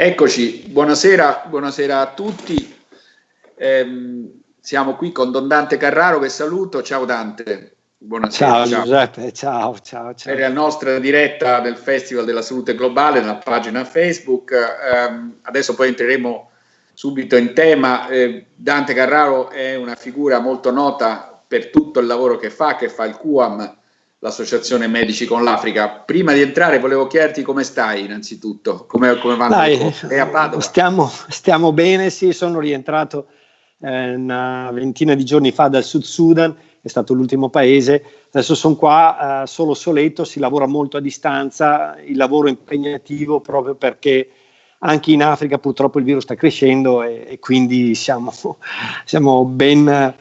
Eccoci, buonasera, buonasera a tutti. Eh, siamo qui con Don Dante Carraro che saluto. Ciao Dante. Buonasera. Ciao, ciao. Giuseppe, ciao, ciao, ciao. Per la nostra diretta del Festival della Salute Globale nella pagina Facebook. Eh, adesso poi entreremo subito in tema. Eh, Dante Carraro è una figura molto nota per tutto il lavoro che fa, che fa il QAM l'Associazione Medici con l'Africa. Prima di entrare volevo chiederti come stai innanzitutto, come, come vanno Dai, È a Padova? Stiamo, stiamo, bene, sì, sono rientrato eh, una ventina di giorni fa dal Sud Sudan, è stato l'ultimo paese, adesso sono qua eh, solo soletto, si lavora molto a distanza, il lavoro è impegnativo proprio perché anche in Africa purtroppo il virus sta crescendo e, e quindi siamo, siamo ben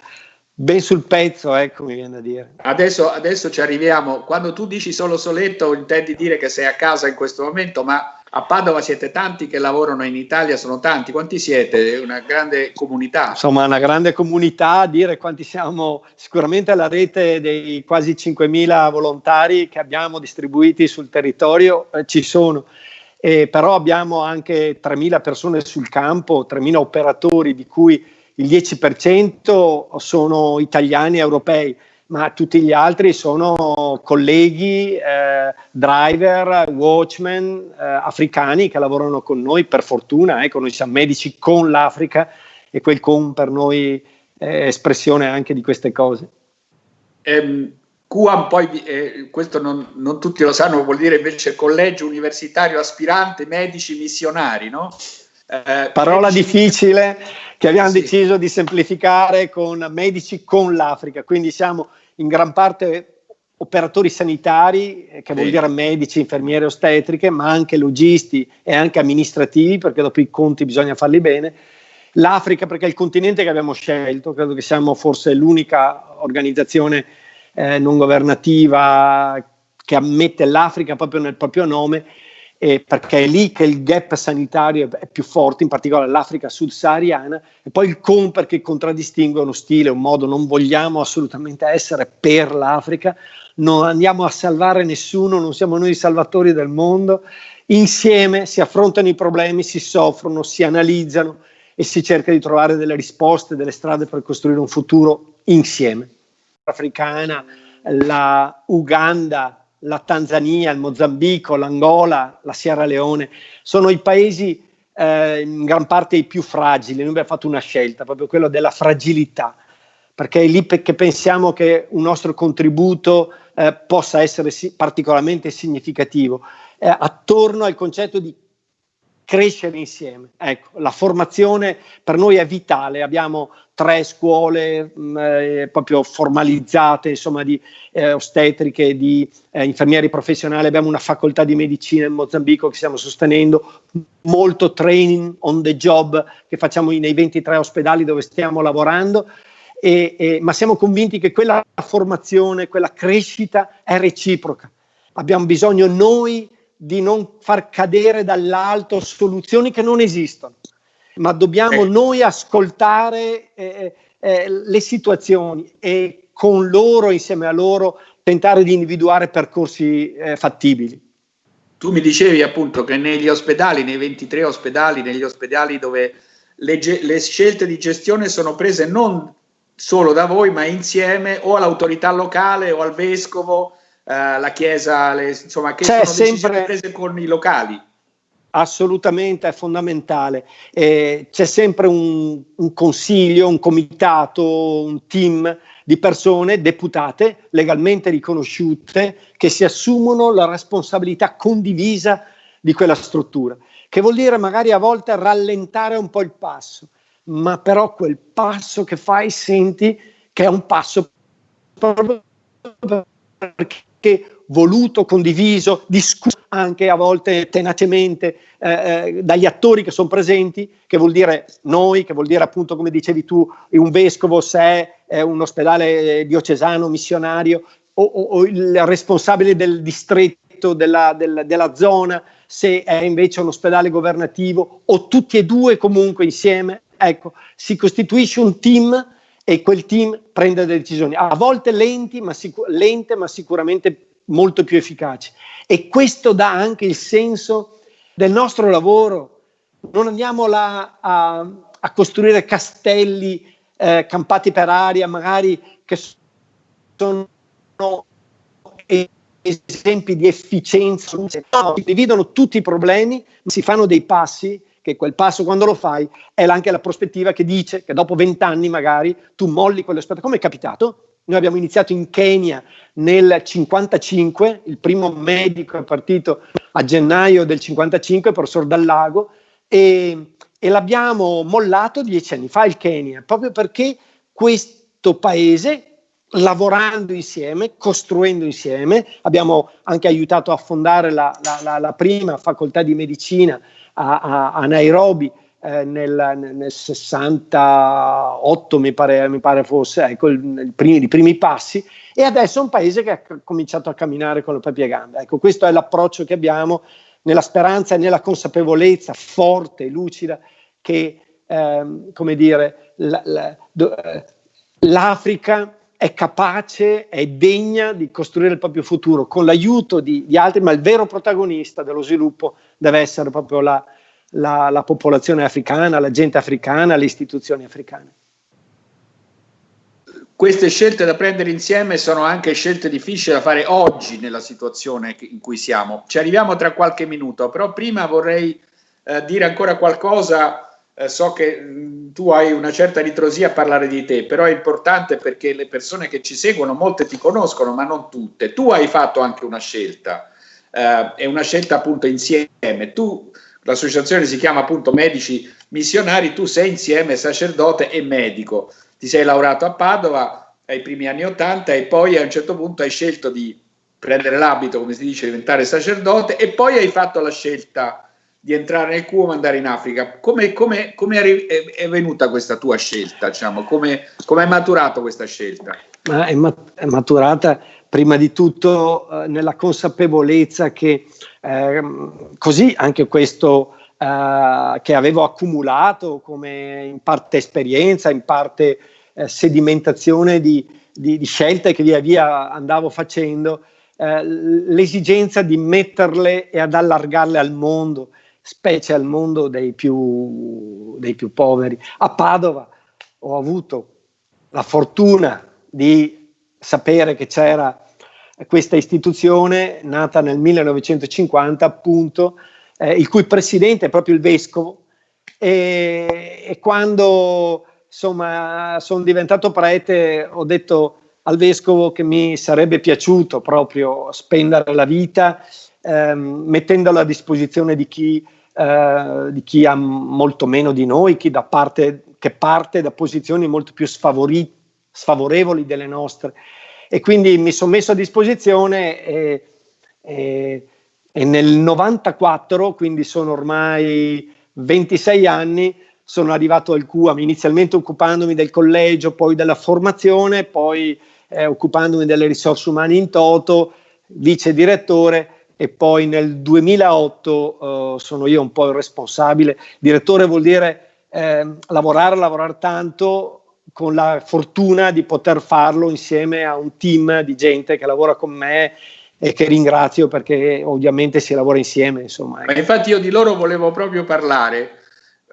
ben sul pezzo, ecco mi viene da dire. Adesso, adesso ci arriviamo. Quando tu dici solo soletto, intendi dire che sei a casa in questo momento, ma a Padova siete tanti che lavorano in Italia, sono tanti. Quanti siete? Una grande comunità. Insomma, una grande comunità, dire quanti siamo, sicuramente la rete dei quasi 5.000 volontari che abbiamo distribuiti sul territorio eh, ci sono. Eh, però abbiamo anche 3.000 persone sul campo, 3.000 operatori di cui il 10% sono italiani e europei, ma tutti gli altri sono colleghi, eh, driver, watchman eh, africani che lavorano con noi, per fortuna, ecco, noi siamo medici con l'Africa e quel con per noi è espressione anche di queste cose. Um, QAM poi, eh, questo non, non, tutti lo sanno, vuol dire invece collegio universitario aspirante medici missionari, no? Eh, Parola difficile che abbiamo sì. deciso di semplificare con medici con l'Africa, quindi siamo in gran parte operatori sanitari, eh, che vuol dire medici, infermiere, ostetriche, ma anche logisti e anche amministrativi, perché dopo i conti bisogna farli bene. L'Africa perché è il continente che abbiamo scelto, credo che siamo forse l'unica organizzazione eh, non governativa che ammette l'Africa proprio nel proprio nome eh, perché è lì che il gap sanitario è più forte, in particolare l'Africa sub-sahariana, e poi il CON perché contraddistingue uno stile, un modo, non vogliamo assolutamente essere per l'Africa, non andiamo a salvare nessuno, non siamo noi i salvatori del mondo, insieme si affrontano i problemi, si soffrono, si analizzano e si cerca di trovare delle risposte, delle strade per costruire un futuro insieme. L'Africana, la Uganda, la Tanzania, il Mozambico, l'Angola, la Sierra Leone, sono i paesi eh, in gran parte i più fragili. Noi abbiamo fatto una scelta, proprio quella della fragilità, perché è lì che pensiamo che un nostro contributo eh, possa essere si particolarmente significativo, eh, attorno al concetto di crescere insieme. Ecco, la formazione per noi è vitale, abbiamo tre scuole mh, mm, eh, proprio formalizzate, insomma, di eh, ostetriche, di eh, infermieri professionali, abbiamo una facoltà di medicina in Mozambico che stiamo sostenendo, molto training on the job che facciamo nei 23 ospedali dove stiamo lavorando, e, e, ma siamo convinti che quella formazione, quella crescita è reciproca. Abbiamo bisogno noi di non far cadere dall'alto soluzioni che non esistono, ma dobbiamo eh. noi ascoltare eh, eh, le situazioni e con loro, insieme a loro, tentare di individuare percorsi eh, fattibili. Tu mi dicevi appunto che negli ospedali, nei 23 ospedali, negli ospedali dove le, le scelte di gestione sono prese non solo da voi, ma insieme o all'autorità locale o al vescovo eh, la Chiesa, le, insomma, che C'è sono sempre prese con i locali. Assolutamente è fondamentale. Eh, c'è sempre un, un, consiglio, un comitato, un team di persone deputate, legalmente riconosciute, che si assumono la responsabilità condivisa di quella struttura, che vuol dire magari a volte rallentare un po' il passo, ma però quel passo che fai senti che è un passo proprio perché voluto, condiviso, discusso anche a volte tenacemente eh, eh, dagli attori che sono presenti, che vuol dire noi, che vuol dire appunto come dicevi tu, un vescovo se è un ospedale diocesano, missionario, o, o, o il responsabile del distretto, della, della, della zona, se è invece un ospedale governativo, o tutti e due comunque insieme, ecco, si costituisce un team e quel team prende delle decisioni, a volte lenti, ma lente ma sicuramente molto più efficaci. E questo dà anche il senso del nostro lavoro, non andiamo là a, a costruire castelli eh, campati per aria, magari che sono esempi di efficienza, no, si dividono tutti i problemi, si fanno dei passi, che quel passo quando lo fai è anche la prospettiva che dice che dopo vent'anni magari tu molli quell'aspetto, come è capitato? Noi abbiamo iniziato in Kenya nel 55, il primo medico è partito a gennaio del 55, professor Dallago, e, e l'abbiamo mollato dieci anni fa il Kenya, proprio perché questo paese lavorando insieme, costruendo insieme. Abbiamo anche aiutato a fondare la, la, la, prima facoltà di medicina a, a, a Nairobi eh, nel, nel, 68, mi pare, mi pare fosse, ecco, il, primi, i primi passi, e adesso è un paese che ha cominciato a camminare con le proprie gambe. Ecco, questo è l'approccio che abbiamo nella speranza e nella consapevolezza forte e lucida che, ehm, come dire, eh, l'Africa è capace, è degna di costruire il proprio futuro con l'aiuto di, di altri, ma il vero protagonista dello sviluppo deve essere proprio la, la, la popolazione africana, la gente africana, le istituzioni africane. Queste scelte da prendere insieme sono anche scelte difficili da fare oggi nella situazione in cui siamo. Ci arriviamo tra qualche minuto, però prima vorrei eh, dire ancora qualcosa eh, so che mm, tu hai una certa ritrosia a parlare di te, però è importante perché le persone che ci seguono, molte ti conoscono, ma non tutte. Tu hai fatto anche una scelta, eh, è una scelta appunto insieme. Tu, l'associazione si chiama appunto Medici Missionari, tu sei insieme sacerdote e medico. Ti sei laureato a Padova ai primi anni Ottanta e poi a un certo punto hai scelto di prendere l'abito, come si dice, diventare sacerdote e poi hai fatto la scelta di entrare nel cubo e andare in Africa. Come, come, come è, è, venuta questa tua scelta? Diciamo? Come, come è maturato questa scelta? È, mat è maturata prima di tutto eh, nella consapevolezza che eh, così anche questo eh, che avevo accumulato come in parte esperienza, in parte eh, sedimentazione di, di, di, scelte che via via andavo facendo, eh, l'esigenza di metterle e ad allargarle al mondo specie al mondo dei più, dei più poveri. A Padova ho avuto la fortuna di sapere che c'era questa istituzione nata nel 1950 appunto, eh, il cui presidente è proprio il vescovo e, e quando insomma sono diventato prete ho detto al vescovo che mi sarebbe piaciuto proprio spendere la vita ehm, mettendola a disposizione di chi eh, di chi ha molto meno di noi, chi da parte, che parte da posizioni molto più sfavorevoli delle nostre. E quindi mi sono messo a disposizione e, e, e nel 94, quindi sono ormai 26 anni, sono arrivato al QAM, inizialmente occupandomi del collegio, poi della formazione, poi eh, occupandomi delle risorse umane in toto, vice direttore e poi nel 2008 uh, sono io un po' il responsabile. Direttore vuol dire eh, lavorare, lavorare tanto con la fortuna di poter farlo insieme a un team di gente che lavora con me e che ringrazio perché ovviamente si lavora insieme. Insomma. Ma infatti io di loro volevo proprio parlare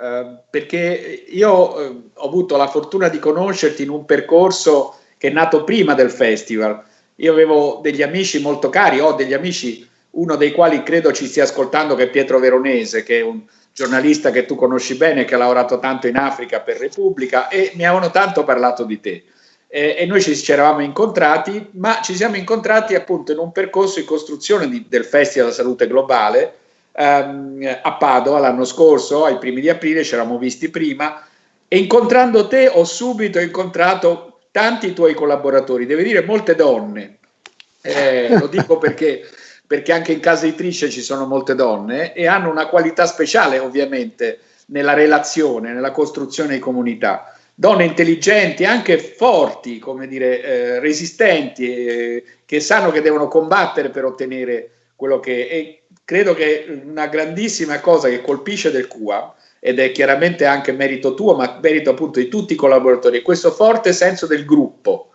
eh, perché io eh, ho avuto la fortuna di conoscerti in un percorso che è nato prima del festival. Io avevo degli amici molto cari, ho degli amici uno dei quali credo ci stia ascoltando che è Pietro Veronese, che è un giornalista che tu conosci bene, che ha lavorato tanto in Africa per Repubblica e mi avevano tanto parlato di te. Eh, e noi ci, ci, eravamo incontrati, ma ci siamo incontrati appunto in un percorso di costruzione di, del Festival della Salute Globale ehm, a Padova l'anno scorso, ai primi di aprile, ci eravamo visti prima, e incontrando te ho subito incontrato tanti tuoi collaboratori, devo dire molte donne, eh, lo dico perché perché anche in casa editrice ci sono molte donne e hanno una qualità speciale ovviamente nella relazione, nella costruzione di comunità. Donne intelligenti, anche forti, come dire, eh, resistenti, eh, che sanno che devono combattere per ottenere quello che... E credo che una grandissima cosa che colpisce del CUA, ed è chiaramente anche merito tuo, ma merito appunto di tutti i collaboratori, è questo forte senso del gruppo.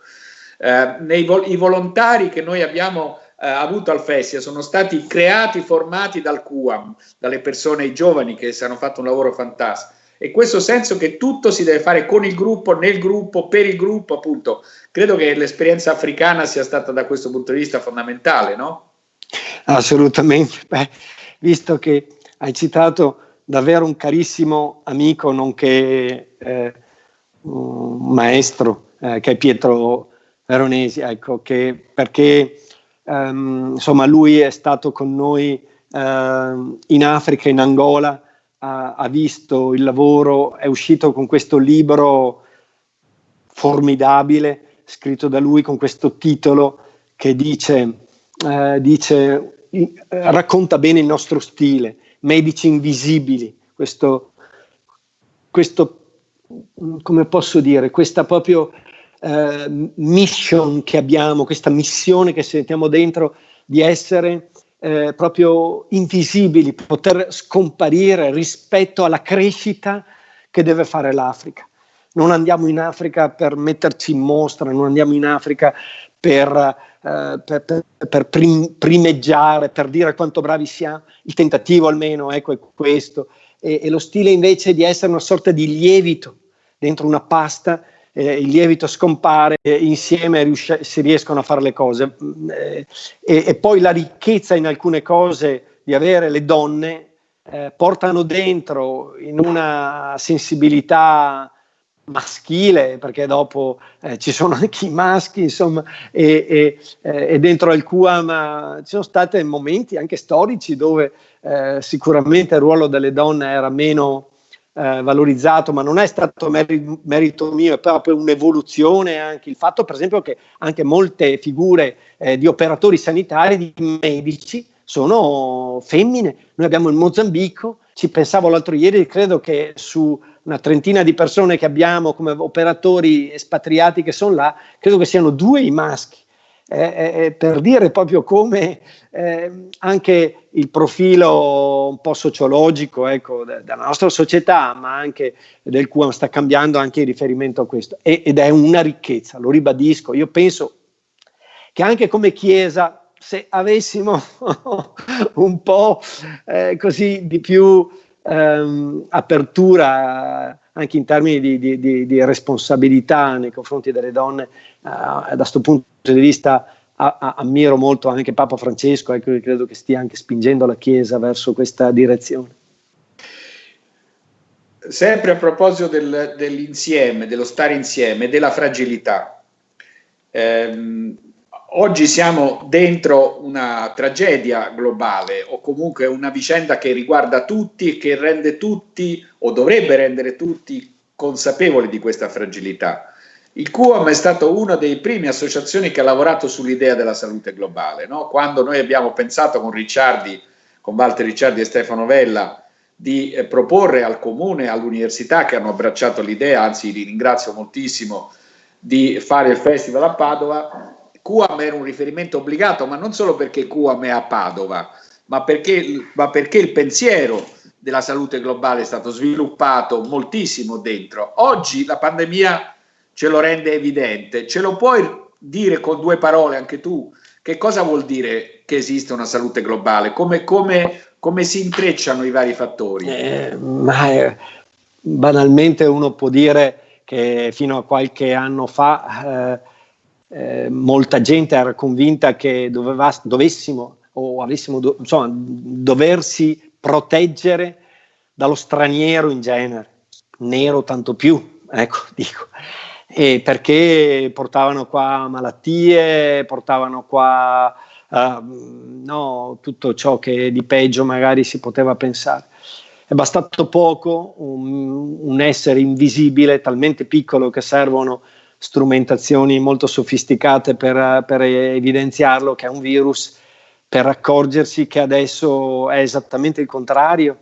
Eh, nei i volontari che noi abbiamo eh, avuto al festival sono stati creati, formati dal QAM, dalle persone giovani che hanno fatto un lavoro fantastico. E questo senso che tutto si deve fare con il gruppo, nel gruppo, per il gruppo, appunto. Credo che l'esperienza africana sia stata da questo punto di vista fondamentale, no? Assolutamente. Beh, visto che hai citato davvero un carissimo amico, nonché eh, un maestro, eh, che è Pietro Veronesi, ecco, che, perché ehm, insomma lui è stato con noi eh, in Africa, in Angola, ha, ha, visto il lavoro, è uscito con questo libro formidabile, scritto da lui con questo titolo che dice, eh, dice racconta bene il nostro stile, Medici Invisibili, questo, questo come posso dire, questa proprio eh, mission che abbiamo, questa missione che sentiamo dentro di essere eh, proprio invisibili, poter scomparire rispetto alla crescita che deve fare l'Africa. Non andiamo in Africa per metterci in mostra, non andiamo in Africa per, eh, per, per, per prim, primeggiare, per dire quanto bravi siamo. Il tentativo almeno ecco, è questo. E, e lo stile invece di essere una sorta di lievito dentro una pasta eh, il lievito scompare, eh, insieme riusci- si riescono a fare le cose. Eh, e, e, poi la ricchezza in alcune cose di avere le donne eh, portano dentro in una sensibilità maschile, perché dopo eh, ci sono anche i maschi, insomma, e, e, eh, e dentro al QAM ci sono stati momenti anche storici dove sicuramente il ruolo delle donne era meno eh, valorizzato, ma non è stato merito, merito mio, è proprio un'evoluzione anche il fatto, per esempio, che anche molte figure eh, di operatori sanitari, di medici, sono femmine. Noi abbiamo il Mozambico, ci pensavo l'altro ieri, credo che su una trentina di persone che abbiamo come operatori espatriati che sono là, credo che siano due i maschi eh, per dire proprio come eh, anche il profilo un po' sociologico ecco, della nostra società, ma anche del QAM sta cambiando anche in riferimento a questo e, ed è una ricchezza, lo ribadisco. Io penso che anche come Chiesa, se avessimo un po' eh, così di più ehm, apertura anche in termini di, di, di, di, responsabilità nei confronti delle donne, uh, da questo punto di vista a, a, ammiro molto anche Papa Francesco, ecco, credo che stia anche spingendo la Chiesa verso questa direzione. Sempre a proposito del, dell'insieme, dello stare insieme, della fragilità, ehm, oggi siamo dentro una tragedia globale o comunque una vicenda che riguarda tutti e che rende tutti o dovrebbe rendere tutti consapevoli di questa fragilità. Il QAM è stato una delle prime associazioni che ha lavorato sull'idea della salute globale. No? Quando noi abbiamo pensato con Ricciardi, con Walter Ricciardi e Stefano Vella, di eh, proporre al comune, all'università che hanno abbracciato l'idea, anzi li ringrazio moltissimo, di fare il festival a Padova, QAM era un riferimento obbligato, ma non solo perché QAM è a Padova, ma perché, ma perché il pensiero della salute globale è stato sviluppato moltissimo dentro. Oggi la pandemia ce lo rende evidente. Ce lo puoi dire con due parole anche tu? Che cosa vuol dire che esiste una salute globale? Come, come, come si intrecciano i vari fattori? Eh, ma eh, banalmente uno può dire che fino a qualche anno fa eh, eh, molta gente era convinta che doveva, dovessimo o avessimo do, insomma, doversi proteggere dallo straniero in genere, nero tanto più, ecco, dico, e perché portavano qua malattie, portavano qua uh, no, tutto ciò che di peggio magari si poteva pensare. È bastato poco un, un essere invisibile, talmente piccolo che servono strumentazioni molto sofisticate per, per evidenziarlo che è un virus, per accorgersi che adesso è esattamente il contrario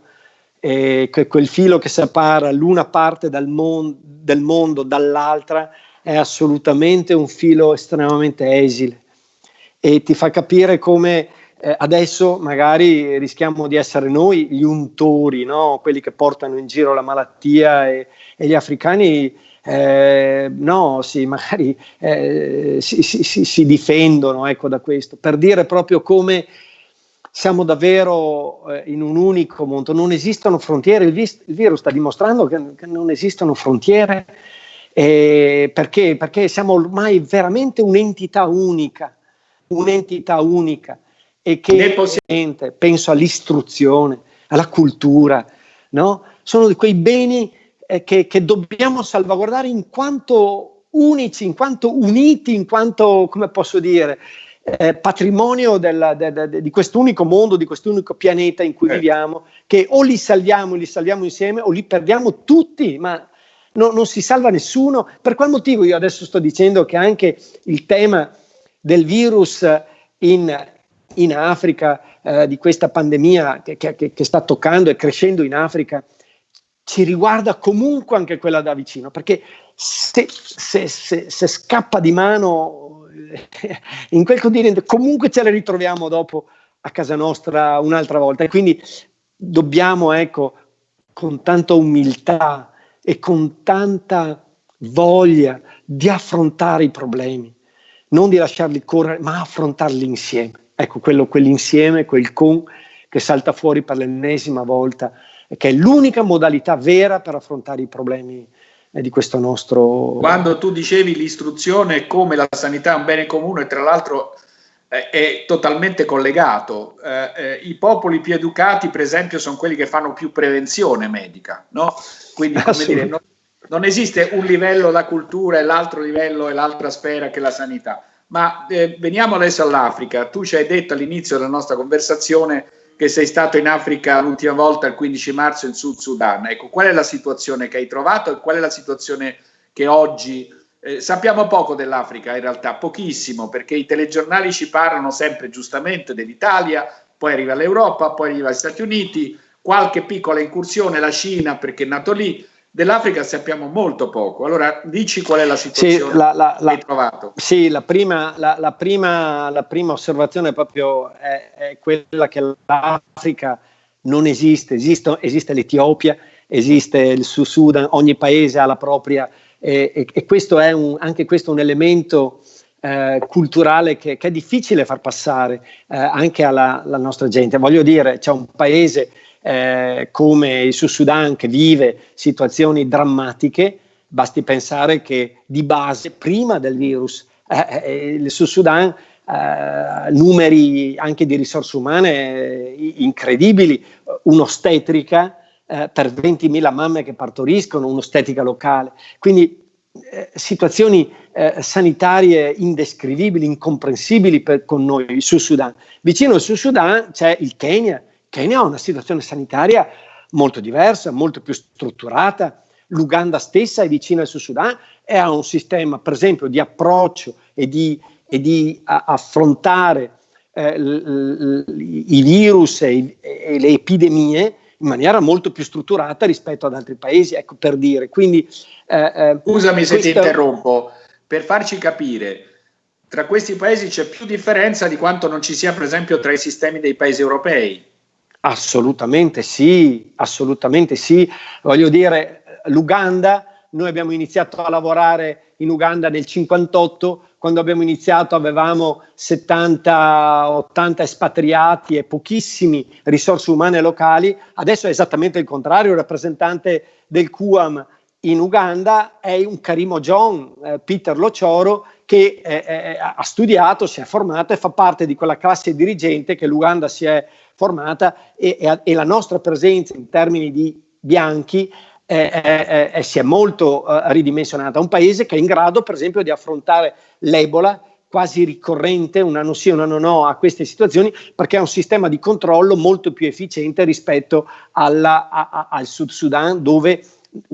e che quel filo che separa l'una parte mon- del mondo dall'altra è assolutamente un filo estremamente esile e ti fa capire come eh, adesso magari rischiamo di essere noi gli untori, no? quelli che portano in giro la malattia e, e gli africani eh, no, sì, magari eh, si, si, si, si, difendono ecco, da questo, per dire proprio come siamo davvero eh, in un unico mondo, non esistono frontiere, il, il virus sta dimostrando che, che non esistono frontiere eh, perché? perché siamo ormai veramente un'entità unica, un'entità unica e che penso all'istruzione, alla cultura, no? sono di quei beni eh, che, che, dobbiamo salvaguardare in quanto unici, in quanto uniti, in quanto, come posso dire, eh, patrimonio della, de, de, di quest'unico mondo, di quest'unico pianeta in cui eh. viviamo, che o li salviamo, li salviamo insieme o li perdiamo tutti, ma no, non si salva nessuno. Per qual motivo io adesso sto dicendo che anche il tema del virus in, in Africa, eh, di questa pandemia che, che, che sta toccando e crescendo in Africa, ci riguarda comunque anche quella da vicino, perché se, se, se, se scappa di mano in quel continente, comunque ce le ritroviamo dopo a casa nostra un'altra volta. E quindi dobbiamo, ecco, con tanta umiltà e con tanta voglia di affrontare i problemi, non di lasciarli correre, ma affrontarli insieme. Ecco, quello, quell'insieme, quel con che salta fuori per l'ennesima volta che è l'unica modalità vera per affrontare i problemi di questo nostro... Quando tu dicevi l'istruzione come la sanità è un bene comune, tra l'altro eh, è totalmente collegato. Eh, eh, I popoli più educati, per esempio, sono quelli che fanno più prevenzione medica, no? Quindi, come dire, non, non, esiste un livello la cultura e l'altro livello e l'altra sfera che la sanità. Ma eh, veniamo adesso all'Africa. Tu ci hai detto all'inizio della nostra conversazione che sei stato in Africa l'ultima volta il 15 marzo in Sud Sudan. Ecco, qual è la situazione che hai trovato e qual è la situazione che oggi... Eh, sappiamo poco dell'Africa in realtà, pochissimo, perché i telegiornali ci parlano sempre giustamente dell'Italia, poi arriva l'Europa, poi arriva gli Stati Uniti, qualche piccola incursione la Cina perché è nato lì, Dell'Africa sappiamo molto poco, allora dici qual è la situazione sì, la, la, che hai trovato. Sì, la prima, la, la prima, prima osservazione proprio è, è, quella che l'Africa non esiste, esiste, esiste l'Etiopia, esiste il Sudan, ogni paese ha la propria e, e, e questo è un, anche questo un elemento eh, culturale che, che, è difficile far passare eh, anche alla, alla nostra gente. Voglio dire, c'è un paese eh, come il Sud Sudan che vive situazioni drammatiche, basti pensare che di base, prima del virus, eh, eh il Sud Sudan eh, numeri anche di risorse umane eh, incredibili, un'ostetrica eh, per 20.000 mamme che partoriscono, un'ostetrica locale. Quindi eh, situazioni eh, sanitarie indescrivibili, incomprensibili per, con noi, il Sud Sudan. Vicino al Sud Sudan c'è il Kenya, Kenya ha una situazione sanitaria molto diversa, molto più strutturata. L'Uganda stessa è vicina al Sud Sudan e ha un sistema, per esempio, di approccio e di, e di affrontare eh, l, l, i virus e, e, le epidemie in maniera molto più strutturata rispetto ad altri paesi, ecco per dire. Quindi, eh, eh Scusami se ti interrompo, per farci capire, tra questi paesi c'è più differenza di quanto non ci sia, per esempio, tra i sistemi dei paesi europei. Assolutamente sì, assolutamente sì. Voglio dire, l'Uganda, noi abbiamo iniziato a lavorare in Uganda nel 58, quando abbiamo iniziato avevamo 70-80 espatriati e pochissimi risorse umane locali, adesso è esattamente il contrario, il rappresentante del QAM in Uganda è un Karimo John, eh, Peter Locioro, che eh, eh, ha studiato, si è formato e fa parte di quella classe dirigente che l'Uganda si è formata e, e, e, la nostra presenza in termini di bianchi eh, eh, si è molto eh, ridimensionata. Un paese che è in grado, per esempio, di affrontare l'Ebola quasi ricorrente, un anno sì, un anno no, a queste situazioni, perché ha un sistema di controllo molto più efficiente rispetto alla, a, a, al Sud Sudan, dove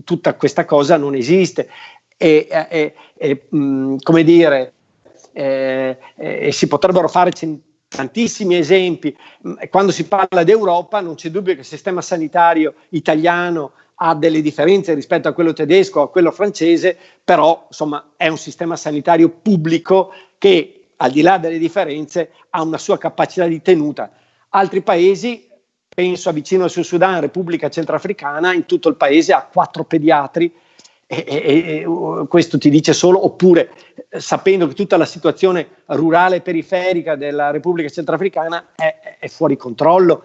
tutta questa cosa non esiste. E, e, e mh, come dire, eh, eh, si potrebbero fare centinaia tantissimi esempi. Mm, quando si parla d'Europa non c'è dubbio che il sistema sanitario italiano ha delle differenze rispetto a quello tedesco a quello francese, però insomma è un sistema sanitario pubblico che al di là delle differenze ha una sua capacità di tenuta. Altri paesi, penso a vicino al Sud Sudan, Repubblica Centrafricana, in tutto il paese ha quattro pediatri E, e, e, questo ti dice solo, oppure sapendo che tutta la situazione rurale e periferica della Repubblica Centrafricana è, è fuori controllo.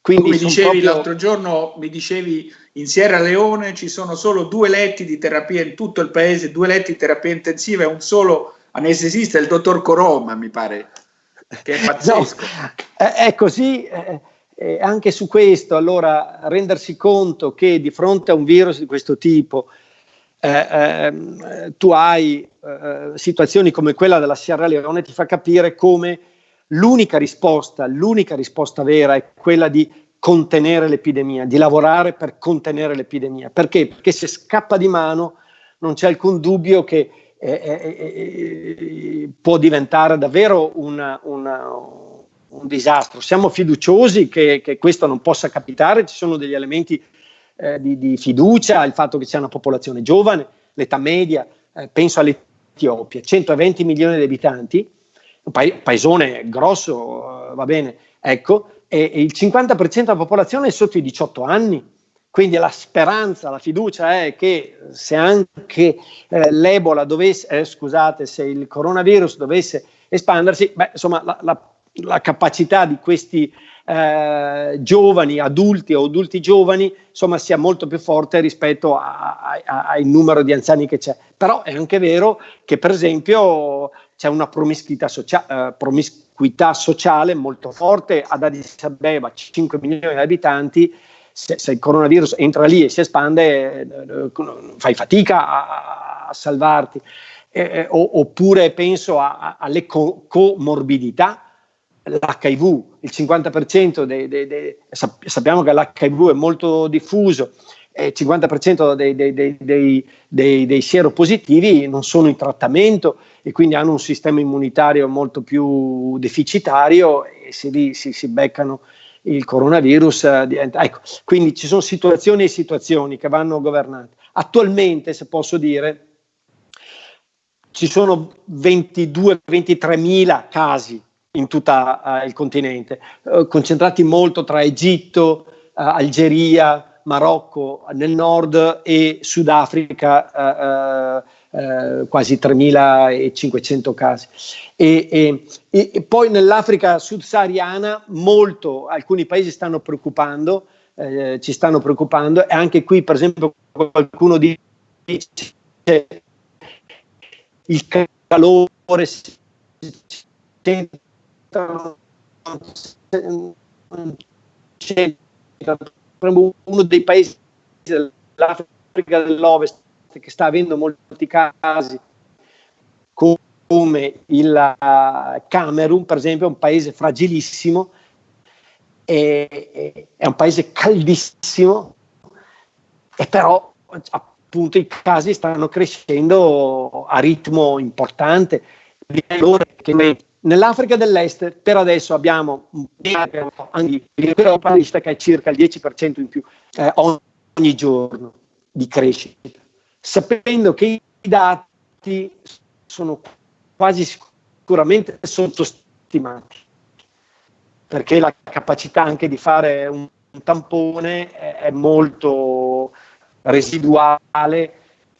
Quindi mi dicevi proprio... l'altro giorno, mi dicevi in Sierra Leone ci sono solo due letti di terapia in tutto il paese, due letti di terapia intensiva e un solo anestesista, il dottor Coroma, mi pare, che è pazzesco. No, è così. Eh, eh, anche su questo, allora, rendersi conto che di fronte a un virus di questo tipo eh, eh, tu hai eh, situazioni come quella della Sierra Leone ti fa capire come l'unica risposta, l'unica risposta vera è quella di contenere l'epidemia, di lavorare per contenere l'epidemia. Perché? Perché se scappa di mano non c'è alcun dubbio che eh, eh, eh, può diventare davvero una, una, un disastro. Siamo fiduciosi che, che, questo non possa capitare, ci sono degli elementi eh, di, di, fiducia, il fatto che c'è una popolazione giovane, l'età media, eh, penso all'Etiopia, 120 milioni di abitanti, un pa- paesone grosso, va bene, ecco, e, e il 50% della popolazione è sotto i 18 anni. Quindi la speranza, la fiducia è che se anche eh, l'Ebola dovesse, eh, scusate, se il coronavirus dovesse espandersi, beh, insomma, la, la, la capacità di questi eh, giovani, adulti o adulti giovani, insomma, sia molto più forte rispetto al numero di anziani che c'è. Però è anche vero che, per esempio, c'è una promiscuità, socia- eh, promiscuità sociale molto forte ad Addis Abeba, 5 milioni di abitanti, se, se, il coronavirus entra lì e si espande, eh, fai fatica a, a salvarti. Eh, eh oppure penso alle co- comorbidità, l'HIV, il 50% dei, dei, dei, sappiamo che l'HIV è molto diffuso, il 50% dei, dei, dei, dei sieropositivi non sono in trattamento e quindi hanno un sistema immunitario molto più deficitario e si, si, si beccano il coronavirus eh. Ecco, quindi ci sono situazioni e situazioni che vanno governate. Attualmente, se posso dire, ci sono 22-23 mila casi in tutto uh, il continente, uh, concentrati molto tra Egitto, uh, Algeria, Marocco nel nord e Sudafrica eh, quasi 3.500 casi. E, e, e poi nell'Africa subsahariana molto, alcuni paesi stanno preoccupando, eh, ci stanno preoccupando e anche qui per esempio qualcuno dice il calore uno dei paesi dell'Africa dell'Ovest che sta avendo molti casi, come il eh, Camerun, per esempio, è un paese fragilissimo, è, è un paese caldissimo, e però appunto i casi stanno crescendo a ritmo importante. Nell'Africa dell'Est per adesso abbiamo un l'Europa che è circa il 10% in più eh, ogni giorno di crescita. Sapendo che i dati sono quasi sicuramente sottostimati, perché la capacità anche di fare un, un tampone è, è molto residuale,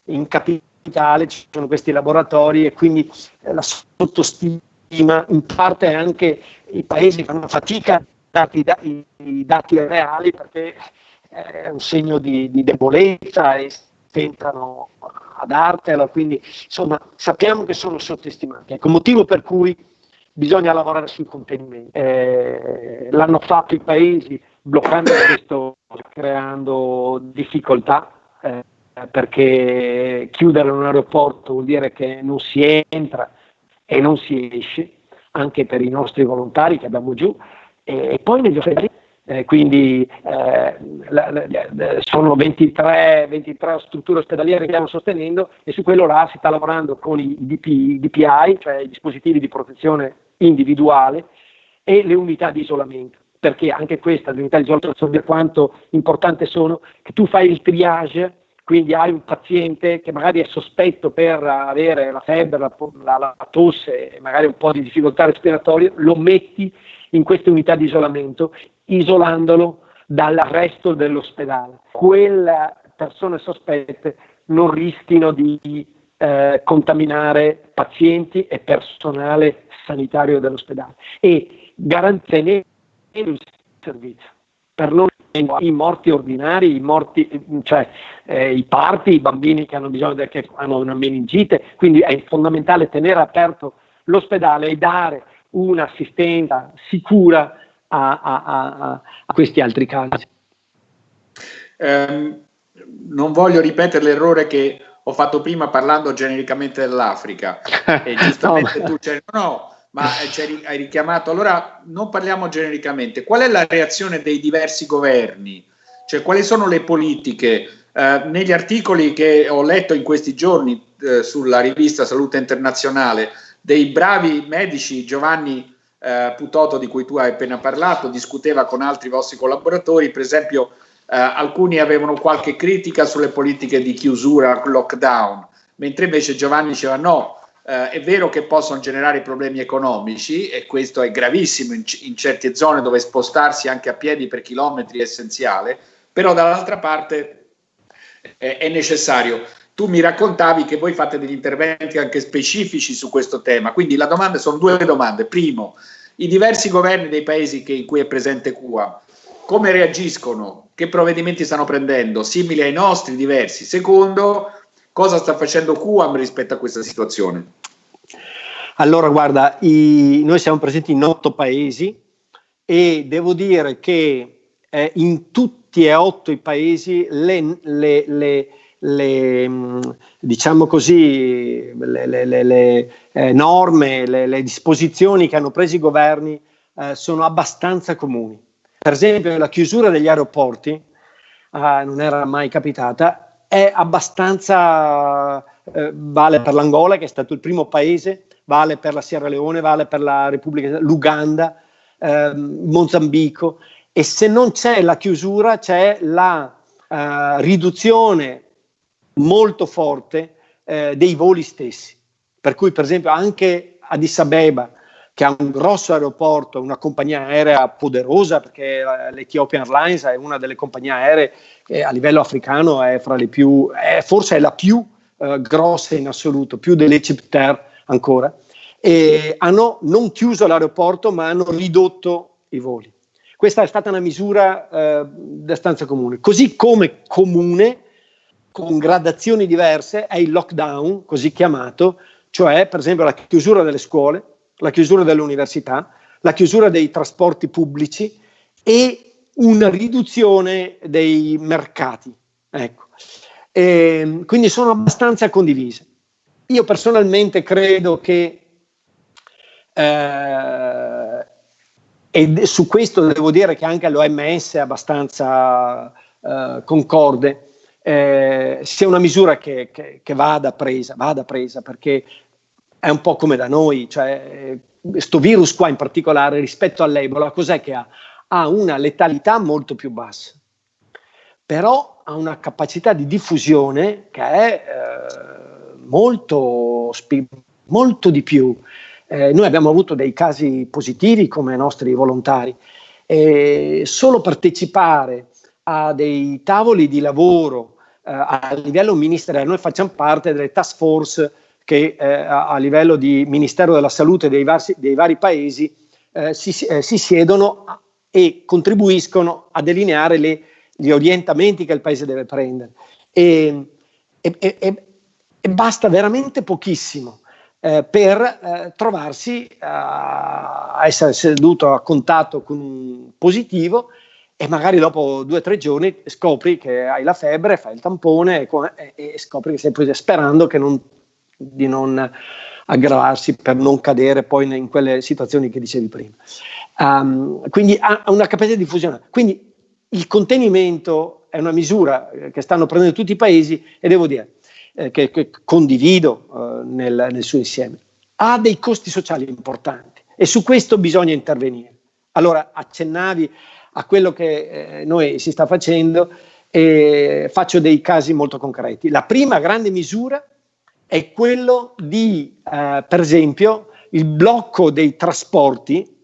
in capitale ci sono questi laboratori e quindi la sottostima in parte anche i paesi fanno fatica a dare i, dati reali perché è un segno di, di debolezza e tentano a dartela, quindi insomma sappiamo che sono sottostimati. Ecco, motivo per cui bisogna lavorare sul contenimento. Eh, l'hanno fatto i paesi bloccando questo, creando difficoltà, eh, perché chiudere un aeroporto vuol dire che non si entra e non si esce, anche per i nostri volontari che abbiamo giù, e poi negli ospedali eh, quindi eh, la, la, sono 23, 23, strutture ospedaliere che stiamo sostenendo e su quello là si sta lavorando con i, DP, DPI, cioè i dispositivi di protezione individuale e le unità di isolamento perché anche questa, le unità di isolamento, quanto importante sono, che tu fai il triage, quindi hai un paziente che magari è sospetto per avere la febbre, la, la, la tosse e magari un po' di difficoltà respiratorie, lo metti in queste unità di isolamento isolandolo dal resto dell'ospedale. Quelle persone sospette non rischino di eh, contaminare pazienti e personale sanitario dell'ospedale e garantire il servizio per non i morti ordinari, i morti, cioè eh, i parti, i bambini che hanno bisogno di, che hanno una meningite, quindi è fondamentale tenere aperto l'ospedale e dare un'assistenza sicura a, a, a, a questi altri casi. Um, non voglio ripetere l'errore che ho fatto prima parlando genericamente dell'Africa e giustamente no, tu c'eri, no, ma hai richiamato, allora non parliamo genericamente, qual è la reazione dei diversi governi? Cioè quali sono le politiche? Eh, negli articoli che ho letto in questi giorni eh, sulla rivista Salute Internazionale dei bravi medici Giovanni eh, Putoto di cui tu hai appena parlato, discuteva con altri vostri collaboratori, per esempio eh, alcuni avevano qualche critica sulle politiche di chiusura, lockdown, mentre invece Giovanni diceva no, eh, è vero che possono generare problemi economici e questo è gravissimo in, in certe zone dove spostarsi anche a piedi per chilometri è essenziale, però dall'altra parte eh, è necessario tu mi raccontavi che voi fate degli interventi anche specifici su questo tema, quindi la domanda sono due domande. Primo, i diversi governi dei paesi che, in cui è presente CUA, come reagiscono? Che provvedimenti stanno prendendo? Simili ai nostri, diversi? Secondo, cosa sta facendo QAM rispetto a questa situazione? Allora, guarda, i, noi siamo presenti in otto paesi e devo dire che eh, in tutti e otto i paesi le, le, le le, mm, diciamo così, le, eh, norme, le, disposizioni che hanno preso i governi eh, sono abbastanza comuni. Per esempio la chiusura degli aeroporti, eh, non era mai capitata, è abbastanza, eh, vale per l'Angola che è stato il primo paese, vale per la Sierra Leone, vale per la Repubblica, l'Uganda, ehm, Mozambico e se non c'è la chiusura c'è la Uh, riduzione molto forte eh, dei voli stessi. Per cui, per esempio, anche Addis Abeba, che ha un grosso aeroporto, una compagnia aerea poderosa, perché eh, l'Ethiopian Airlines è una delle compagnie aeree che a livello africano è fra le più, è, forse è la più eh, grossa in assoluto, più dell'Egyptair ancora, e hanno non chiuso l'aeroporto ma hanno ridotto i voli. Questa è stata una misura eh, abbastanza comune. Così come comune con gradazioni diverse è il lockdown, così chiamato, cioè per esempio la chiusura delle scuole, la chiusura delle università, la chiusura dei trasporti pubblici e una riduzione dei mercati. Ecco. E, ehm, quindi sono abbastanza condivise. Io personalmente credo che, eh, e su questo devo dire che anche l'OMS è abbastanza eh, concorde, eh, sia una misura che, che, che, vada, presa, vada presa, perché è un po' come da noi, cioè questo virus qua in particolare rispetto all'Ebola cos'è che ha? Ha una letalità molto più bassa, però ha una capacità di diffusione che è eh, molto, molto di più. Eh, noi abbiamo avuto dei casi positivi come nostri volontari e solo partecipare a dei tavoli di lavoro eh, a livello ministeriale, noi facciamo parte delle task force che eh, a, livello di Ministero della Salute dei, varsi, dei vari paesi eh, si, si, siedono e contribuiscono a delineare le, gli orientamenti che il paese deve prendere. E, e, e, e basta veramente pochissimo eh, per eh, trovarsi a essere seduto a contatto con un positivo e magari dopo due o tre giorni scopri che hai la febbre, fai il tampone e, e, scopri che sei preso sperando che non, di non aggravarsi per non cadere poi in quelle situazioni che dicevi prima. Um, quindi ha una capacità di diffusione. Quindi il contenimento è una misura che stanno prendendo tutti i paesi e devo dire eh, che, che, condivido eh, nel, nel suo insieme. Ha dei costi sociali importanti e su questo bisogna intervenire. Allora accennavi a quello che eh, noi si sta facendo e faccio dei casi molto concreti. La prima grande misura è quello di, eh, per esempio, il blocco dei trasporti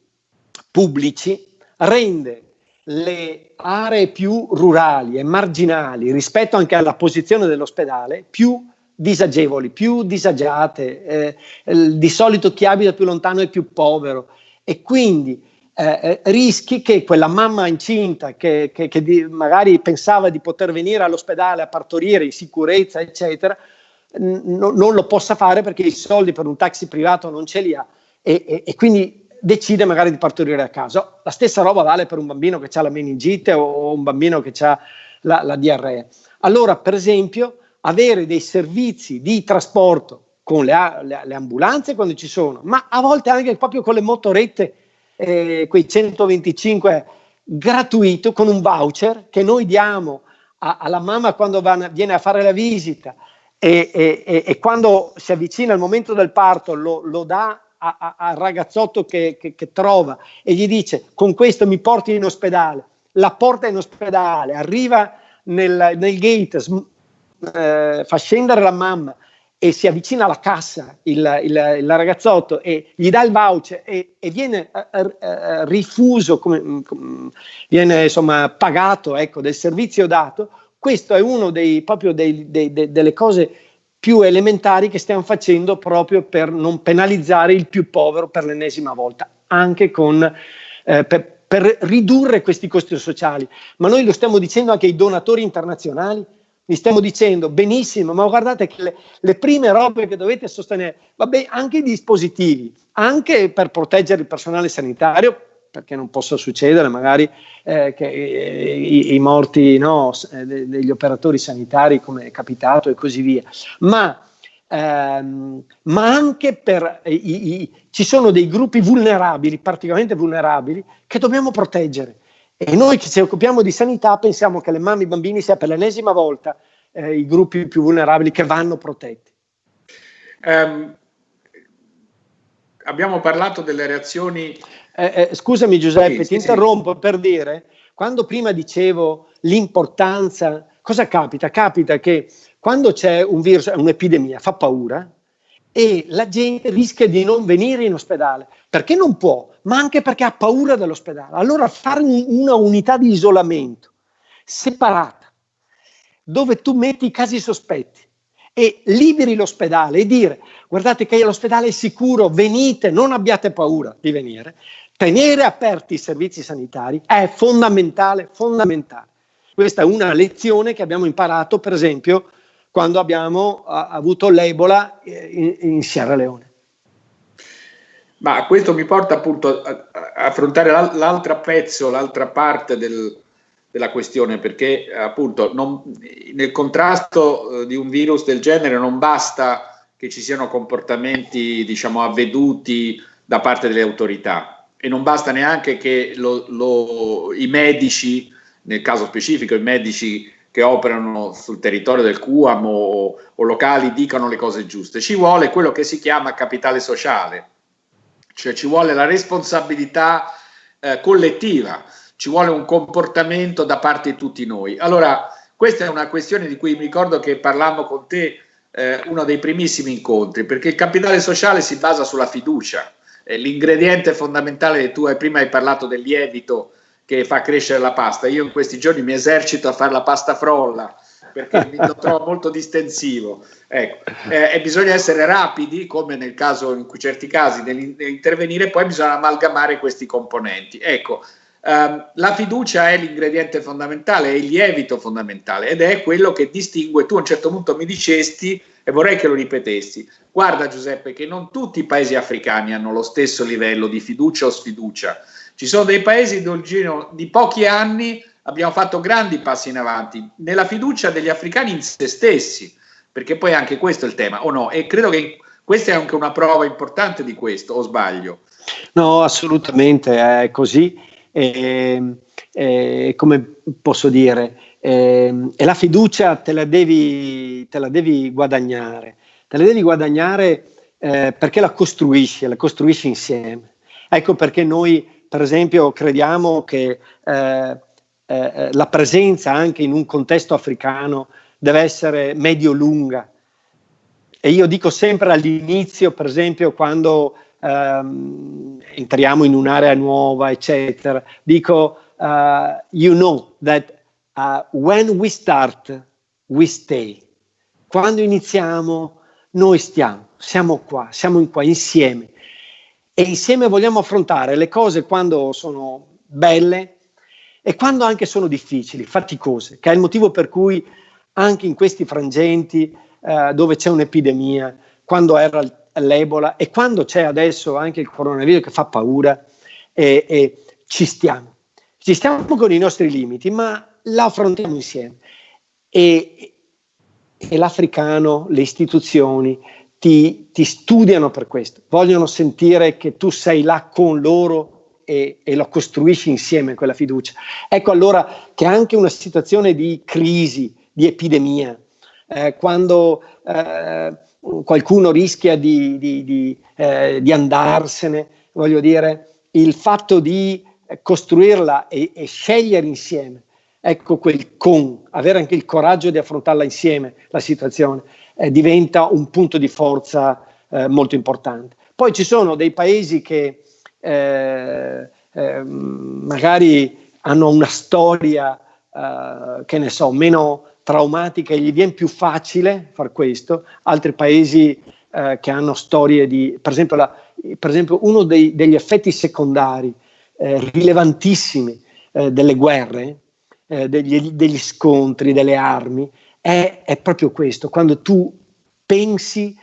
pubblici rende le aree più rurali e marginali rispetto anche alla posizione dell'ospedale più disagevoli, più disagiate, eh, di solito chi abita più lontano è più povero. E quindi eh, eh, rischi che quella mamma incinta che, che, che di, magari pensava di poter venire all'ospedale a partorire in sicurezza, eccetera, non lo possa fare perché i soldi per un taxi privato non ce li ha. E, e, e quindi decide magari di partorire a casa. La stessa roba vale per un bambino che ha la meningite o un bambino che ha la, la diarrea. Allora, per esempio, avere dei servizi di trasporto con le, le, le, ambulanze quando ci sono, ma a volte anche proprio con le motorette eh, quei 125 gratuito con un voucher che noi diamo a, alla mamma quando va, viene a fare la visita e, e, e, quando si avvicina il momento del parto lo, lo dà al ragazzotto che, che, che, trova e gli dice con questo mi porti in ospedale, la porta in ospedale, arriva nel, nel gate, eh, fa scendere la mamma, e si avvicina alla cassa il, il, il ragazzotto e gli dà il voucher e, e viene uh, uh, rifuso, come, come, viene insomma pagato ecco, del servizio dato, questo è uno dei, proprio dei, dei, dei, delle cose più elementari che stiamo facendo proprio per non penalizzare il più povero per l'ennesima volta, anche con, eh, per, per ridurre questi costi sociali. Ma noi lo stiamo dicendo anche ai donatori internazionali, vi stiamo dicendo benissimo, ma guardate che le, le, prime robe che dovete sostenere, vabbè, anche i dispositivi, anche per proteggere il personale sanitario, perché non possa succedere magari eh, che eh, i, i, morti no, eh, degli operatori sanitari come è capitato e così via, ma, ehm, ma anche per i, i, ci sono dei gruppi vulnerabili, particolarmente vulnerabili, che dobbiamo proteggere e noi che ci occupiamo di sanità pensiamo che le mamme e i bambini sia per l'ennesima volta eh, i gruppi più vulnerabili che vanno protetti. Um, abbiamo parlato delle reazioni... Eh, eh, scusami Giuseppe, sì, ti sì, interrompo sì. per dire, quando prima dicevo l'importanza, cosa capita? Capita che quando c'è un virus, un'epidemia, fa paura, e la gente rischia di non venire in ospedale perché non può, ma anche perché ha paura dell'ospedale. Allora fare un, una unità di isolamento separata, dove tu metti i casi sospetti e liberi l'ospedale e dire guardate che l'ospedale è sicuro, venite, non abbiate paura di venire, tenere aperti i servizi sanitari è fondamentale, fondamentale. Questa è una lezione che abbiamo imparato, per esempio, quando abbiamo a, avuto l'Ebola eh, in, in Sierra Leone. Ma questo mi porta appunto a, a affrontare l'altro pezzo, l'altra parte del, della questione, perché appunto non, nel contrasto eh, di un virus del genere non basta che ci siano comportamenti diciamo avveduti da parte delle autorità e non basta neanche che lo, lo, i medici, nel caso specifico i medici che operano sul territorio del QAM o, o locali dicano le cose giuste, ci vuole quello che si chiama capitale sociale, cioè ci vuole la responsabilità eh, collettiva, ci vuole un comportamento da parte di tutti noi. Allora, questa è una questione di cui mi ricordo che parlammo con te eh, uno dei primissimi incontri, perché il capitale sociale si basa sulla fiducia, l'ingrediente fondamentale, tu hai, prima hai parlato del lievito, che fa crescere la pasta. Io in questi giorni mi esercito a fare la pasta frolla perché mi lo trovo molto distensivo. Ecco. Eh, e bisogna essere rapidi, come nel caso, in certi casi, nell'intervenire, poi bisogna amalgamare questi componenti. Ecco, ehm, la fiducia è l'ingrediente fondamentale, è il lievito fondamentale ed è quello che distingue. Tu a un certo punto mi dicesti, e vorrei che lo ripetessi, guarda Giuseppe, che non tutti i paesi africani hanno lo stesso livello di fiducia o sfiducia ci sono dei paesi dove nel di pochi anni abbiamo fatto grandi passi in avanti nella fiducia degli africani in se stessi, perché poi anche questo è il tema, o no? E credo che questa è anche una prova importante di questo, o sbaglio? No, assolutamente, è così. E, e, come posso dire, e, e la fiducia te la, devi, te la devi guadagnare, te la devi guadagnare eh, perché la costruisci, la costruisci insieme. Ecco perché noi per esempio crediamo che eh, eh, la presenza anche in un contesto africano deve essere medio-lunga. E io dico sempre all'inizio, per esempio, quando ehm, entriamo in un'area nuova, eccetera, dico uh, you know that uh, when we start, we stay. Quando iniziamo, noi stiamo, siamo qua, siamo qua insieme e insieme vogliamo affrontare le cose quando sono belle e quando anche sono difficili, faticose, che è il motivo per cui anche in questi frangenti eh, dove c'è un'epidemia, quando era l'Ebola e quando c'è adesso anche il coronavirus che fa paura, e, e ci stiamo. Ci stiamo con i nostri limiti, ma la affrontiamo insieme. E, e l'africano, le istituzioni ti, ti, studiano per questo, vogliono sentire che tu sei là con loro e, e lo costruisci insieme quella fiducia. Ecco allora che anche una situazione di crisi, di epidemia, eh, quando eh, qualcuno rischia di, di, di, eh, di, andarsene, voglio dire, il fatto di costruirla e, e, scegliere insieme, ecco quel con, avere anche il coraggio di affrontarla insieme la situazione, eh, diventa un punto di forza eh, molto importante. Poi ci sono dei paesi che eh, magari hanno una storia, che ne so, meno traumatica e gli viene più facile far questo, altri paesi eh, che hanno storie di, per esempio, la, per esempio uno dei, degli effetti secondari eh, rilevantissimi eh, delle guerre, eh, degli, degli, scontri, delle armi, è, è, proprio questo, quando tu pensi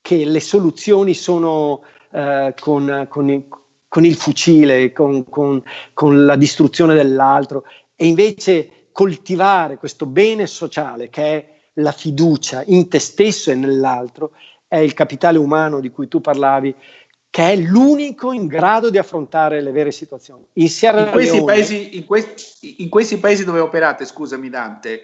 che le soluzioni sono eh, con, con, con, il fucile, con, con la distruzione dell'altro, e invece coltivare questo bene sociale che è la fiducia in te stesso e nell'altro, è il capitale umano di cui tu parlavi, che è l'unico in grado di affrontare le vere situazioni. In, in, questi, paesi, in, questi, in questi paesi dove operate, scusami Dante,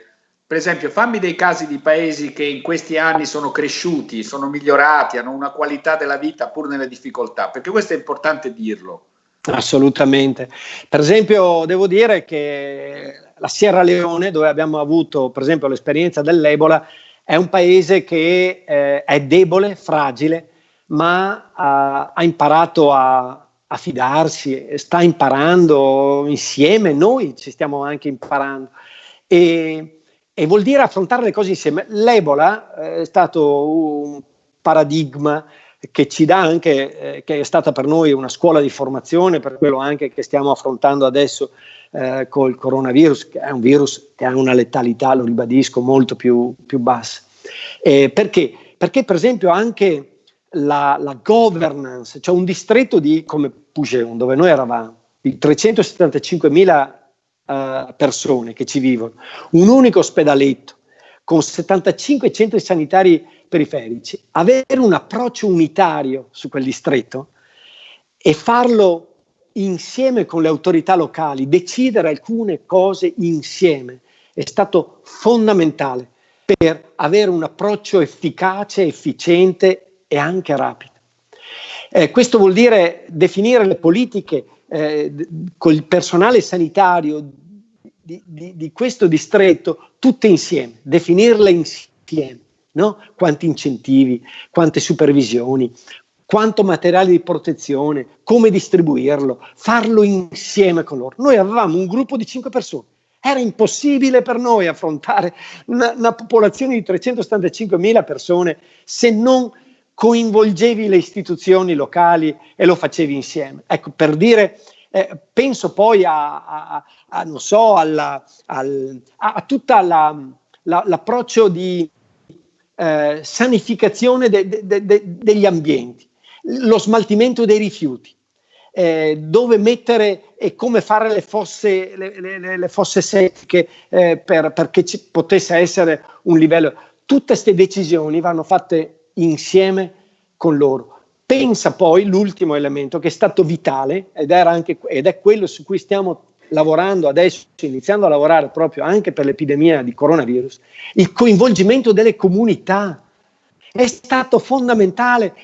per esempio, fammi dei casi di paesi che in questi anni sono cresciuti, sono migliorati, hanno una qualità della vita pur nelle difficoltà, perché questo è importante dirlo. Assolutamente. Per esempio, devo dire che la Sierra Leone, dove abbiamo avuto per esempio l'esperienza dell'Ebola, è un paese che eh, è debole, fragile, ma ha, ha imparato a, a, fidarsi, sta imparando insieme, noi ci stiamo anche imparando. E, e vuol dire affrontare le cose insieme. L'Ebola eh, è stato un paradigma che ci dà anche, eh, che è stata per noi una scuola di formazione, per quello anche che stiamo affrontando adesso eh, col coronavirus, che è un virus che ha una letalità, lo ribadisco, molto più, più bassa. Eh, perché? Perché per esempio anche la, la governance, cioè un distretto di, come Pugeon, dove noi eravamo, di 375.000 uh, persone che ci vivono, un unico ospedaletto con 75 centri sanitari periferici, avere un approccio unitario su quel distretto e farlo insieme con le autorità locali, decidere alcune cose insieme è stato fondamentale per avere un approccio efficace, efficiente e anche rapido. Eh, questo vuol dire definire le politiche eh, col personale sanitario di, di, di, questo distretto tutte insieme, definirle insieme, no? quanti incentivi, quante supervisioni, quanto materiale di protezione, come distribuirlo, farlo insieme con loro. Noi avevamo un gruppo di cinque persone. Era impossibile per noi affrontare una, una popolazione di 375.000 persone se non coinvolgevi le istituzioni locali e lo facevi insieme. Ecco, per dire, eh, penso poi a, a, a, non so, alla, al, a, tutto l'approccio di eh, sanificazione de, de, de, degli ambienti lo smaltimento dei rifiuti, eh, dove mettere e come fare le fosse, le, le, le fosse secche eh, per, perché ci potesse essere un livello. Tutte queste decisioni vanno fatte insieme con loro. Pensa poi l'ultimo elemento che è stato vitale ed, anche, ed è quello su cui stiamo lavorando adesso, iniziando a lavorare proprio anche per l'epidemia di coronavirus, il coinvolgimento delle comunità. È stato fondamentale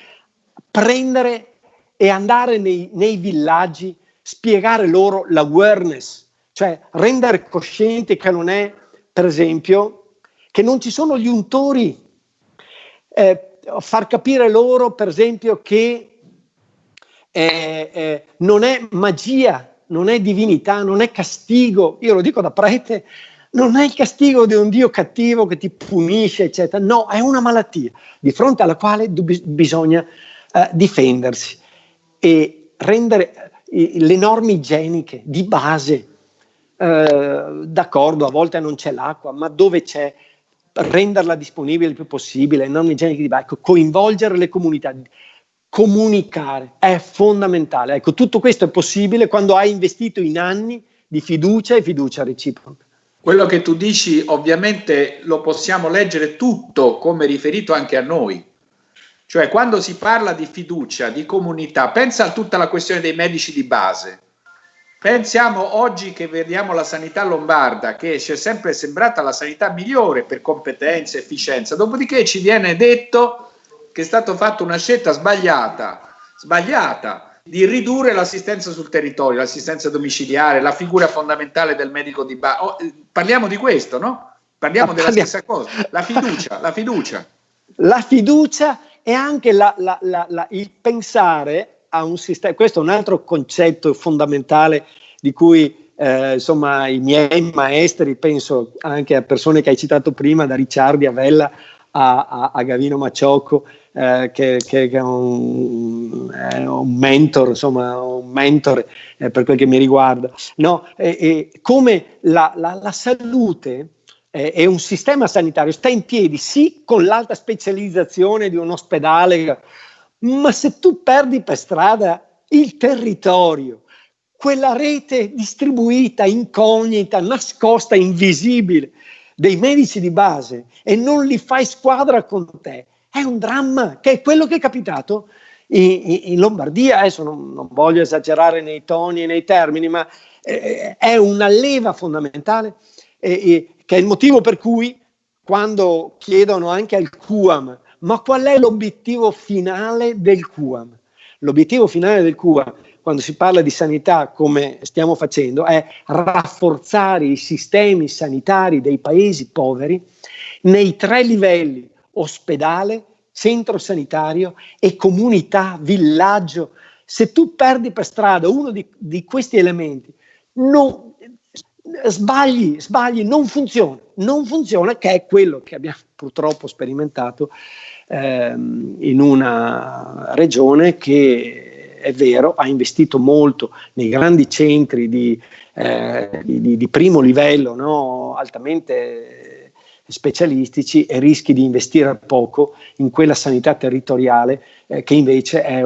prendere e andare nei, nei villaggi, spiegare loro l'awareness, cioè rendere coscienti che non è, per esempio, che non ci sono gli untori, eh, far capire loro, per esempio, che eh, eh, non è magia non è divinità, non è castigo, io lo dico da prete, non è il castigo di un Dio cattivo che ti punisce, eccetera, no, è una malattia di fronte alla quale bisogna eh, difendersi e rendere eh, le norme igieniche di base, eh, d'accordo, a volte non c'è l'acqua, ma dove c'è, renderla disponibile il più possibile, norme igieniche di base, ecco, coinvolgere le comunità, comunicare è fondamentale. Ecco, tutto questo è possibile quando hai investito in anni di fiducia e fiducia reciproca. Quello che tu dici ovviamente lo possiamo leggere tutto come riferito anche a noi. Cioè quando si parla di fiducia, di comunità, pensa a tutta la questione dei medici di base. Pensiamo oggi che vediamo la sanità lombarda, che ci è sempre sembrata la sanità migliore per competenza, efficienza, dopodiché ci viene detto che è stata fatta una scelta sbagliata, sbagliata di ridurre l'assistenza sul territorio, l'assistenza domiciliare, la figura fondamentale del medico di base. Oh, eh, parliamo di questo, no? Parliamo della stessa cosa, la fiducia, la fiducia. La fiducia e anche la, la, la, il pensare a un sistema, questo è un altro concetto fondamentale di cui eh, insomma i miei maestri, penso anche a persone che hai citato prima, da Ricciardi a Vella a, a, a Gavino Macciocco, eh, che, che, è un, è un, mentor, insomma, un mentore eh, per quel che mi riguarda. No, come la, la, la salute eh, e un sistema sanitario sta in piedi, sì, con l'alta specializzazione di un ospedale, ma se tu perdi per strada il territorio, quella rete distribuita, incognita, nascosta, invisibile dei medici di base e non li fai squadra con te, è un dramma, che è quello che è capitato in, in Lombardia. Adesso non, non, voglio esagerare nei toni e nei termini, ma eh, è una leva fondamentale, eh, che è il motivo per cui quando chiedono anche al QAM, ma qual è l'obiettivo finale del QAM? L'obiettivo finale del QAM, quando si parla di sanità come stiamo facendo, è rafforzare i sistemi sanitari dei paesi poveri nei tre livelli ospedale, centro sanitario e comunità, villaggio. Se tu perdi per strada uno di, di questi elementi, non, sbagli, sbagli, non funziona, non funziona, che è quello che abbiamo purtroppo sperimentato ehm, in una regione che è vero, ha investito molto nei grandi centri di, eh, di, di primo livello, no? altamente specialistici e rischi di investire poco in quella sanità territoriale eh, che invece è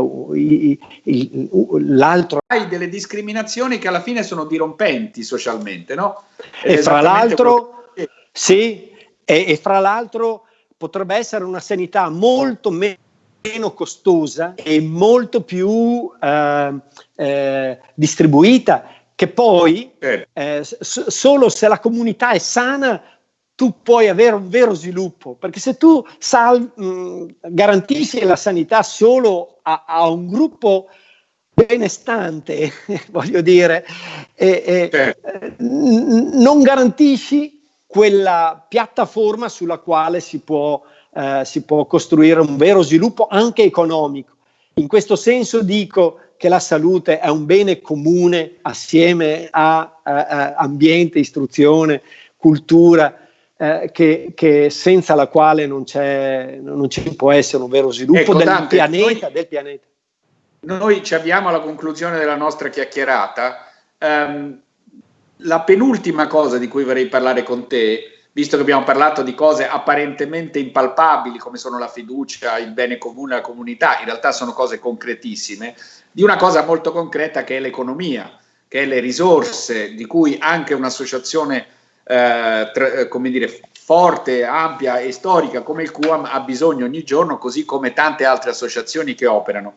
l'altro. Hai delle discriminazioni che alla fine sono dirompenti socialmente, no? Ed e fra l'altro, che... sì, e, e fra l'altro potrebbe essere una sanità molto meno meno costosa e molto più eh, eh, distribuita che poi eh, solo se la comunità è sana tu puoi avere un vero sviluppo, perché se tu sal- mh, garantisci la sanità solo a, a un gruppo benestante, voglio dire, e, e, eh, non garantisci quella piattaforma sulla quale si può, eh, si può costruire un vero sviluppo anche economico. In questo senso dico che la salute è un bene comune assieme a, a, a ambiente, istruzione, cultura, eh, che, che, senza la quale non, non, ci può essere un vero sviluppo ecco, del, Dante, pianeta, noi, del, pianeta, Noi ci abbiamo alla conclusione della nostra chiacchierata. Um, la penultima cosa di cui vorrei parlare con te, visto che abbiamo parlato di cose apparentemente impalpabili come sono la fiducia, il bene comune, la comunità, in realtà sono cose concretissime, di una cosa molto concreta che è l'economia, che è le risorse, di cui anche un'associazione eh, tra, eh, come dire, forte, ampia e storica come il QAM ha bisogno ogni giorno, così come tante altre associazioni che operano.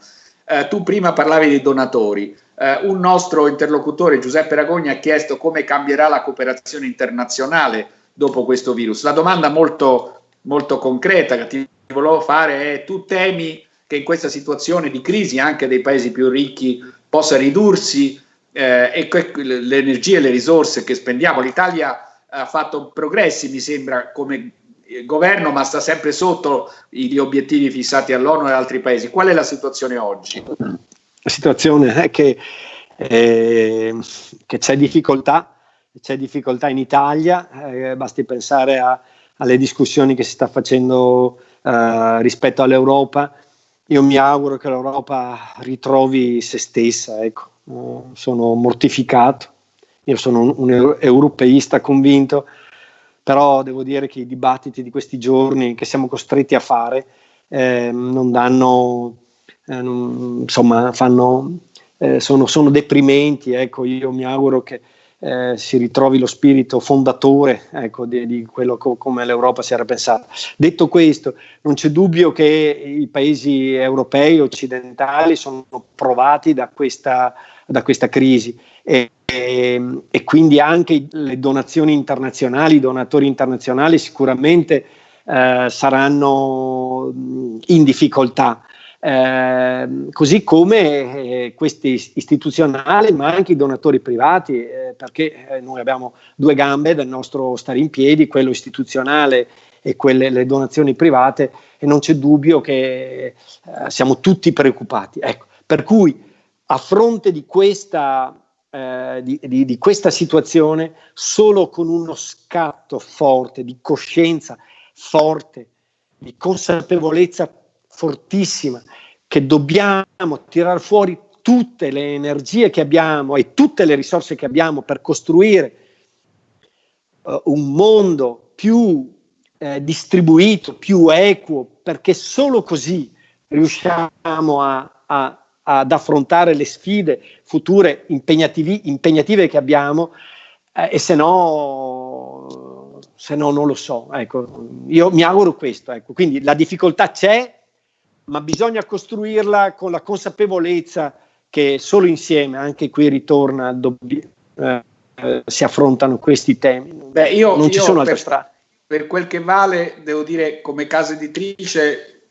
Eh, tu prima parlavi dei donatori, eh, un nostro interlocutore Giuseppe Ragogna ha chiesto come cambierà la cooperazione internazionale dopo questo virus. La domanda molto, molto concreta che ti volevo fare è tu temi che in questa situazione di crisi anche dei paesi più ricchi possa ridursi eh, e le energie e le risorse che spendiamo. L'Italia ha fatto progressi, mi sembra, come governo, ma sta sempre sotto gli obiettivi fissati all'ONU e ad altri paesi. Qual è la situazione oggi? La situazione è che eh, che c'è difficoltà, c'è difficoltà in Italia, eh, basti pensare a, alle discussioni che si sta facendo eh, rispetto all'Europa. Io mi auguro che l'Europa ritrovi se stessa, ecco. sono mortificato, io sono un, un europeista convinto, però devo dire che i dibattiti di questi giorni che siamo costretti a fare eh, non danno, eh, non, insomma, fanno, eh, sono, sono, deprimenti. Ecco, io mi auguro che eh, si ritrovi lo spirito fondatore ecco, di, di, quello co- come l'Europa si era pensata. Detto questo, non c'è dubbio che i paesi europei occidentali sono provati da questa, da questa crisi. E, e, e, quindi anche le donazioni internazionali, i donatori internazionali sicuramente eh, saranno in difficoltà. Eh, così come eh, questi istituzionali, ma anche i donatori privati, eh, perché eh, noi abbiamo due gambe del nostro stare in piedi, quello istituzionale e quelle le donazioni private, e non c'è dubbio che eh, siamo tutti preoccupati. Ecco, per cui a fronte di questa eh, di, di, di, questa situazione solo con uno scatto forte di coscienza forte, di consapevolezza fortissima che dobbiamo tirare fuori tutte le energie che abbiamo e tutte le risorse che abbiamo per costruire uh, un mondo più eh, distribuito, più equo, perché solo così riusciamo a, a ad affrontare le sfide future impegnative che abbiamo eh, e se no, se no non lo so. Ecco, io mi auguro questo. Ecco. Quindi la difficoltà c'è, ma bisogna costruirla con la consapevolezza che solo insieme, anche qui ritorna, dobbi- eh, eh, si affrontano questi temi. Beh, io, non ci sono altre strade. Per quel che vale, devo dire, come casa editrice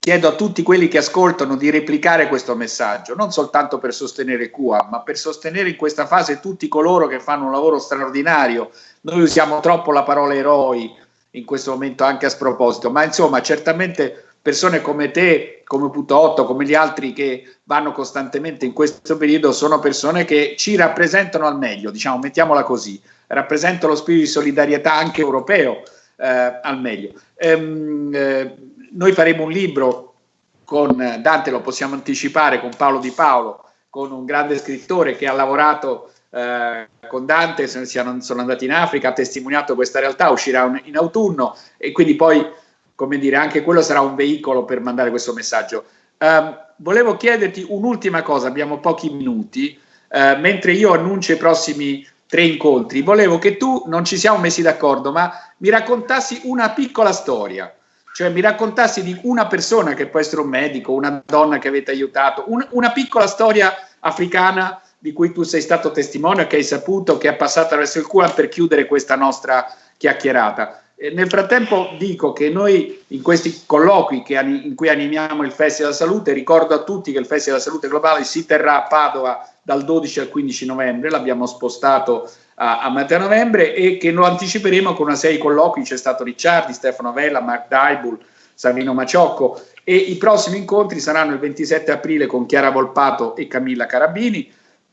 chiedo a tutti quelli che ascoltano di replicare questo messaggio, non soltanto per sostenere QA, ma per sostenere in questa fase tutti coloro che fanno un lavoro straordinario. Noi usiamo troppo la parola eroi in questo momento anche a sproposito, ma insomma certamente persone come te, come Putotto, come gli altri che vanno costantemente in questo periodo sono persone che ci rappresentano al meglio, diciamo, mettiamola così, rappresentano lo spirito di solidarietà anche europeo eh, al meglio. Ehm, eh, noi faremo un libro con Dante, lo possiamo anticipare, con Paolo Di Paolo, con un grande scrittore che ha lavorato eh, con Dante, sono, andati in Africa, ha testimoniato questa realtà, uscirà un, in autunno e quindi poi, come dire, anche quello sarà un veicolo per mandare questo messaggio. Um, volevo chiederti un'ultima cosa, abbiamo pochi minuti, uh, mentre io annuncio i prossimi tre incontri, volevo che tu, non ci siamo messi d'accordo, ma mi raccontassi una piccola storia cioè mi raccontassi di una persona che può essere un medico, una donna che avete aiutato, un, una piccola storia africana di cui tu sei stato testimone, che hai saputo, che è passata attraverso il cuore per chiudere questa nostra chiacchierata. E nel frattempo dico che noi in questi colloqui che, in cui animiamo il Festival della Salute, ricordo a tutti che il Festival della Salute Globale si terrà a Padova dal 12 al 15 novembre, l'abbiamo spostato a, a metà novembre e che lo anticiperemo con una serie di colloqui, c'è stato Ricciardi, Stefano Vella, Mark Daibul, Savino Maciocco e i prossimi incontri saranno il 27 aprile con Chiara Volpato e Camilla Carabini,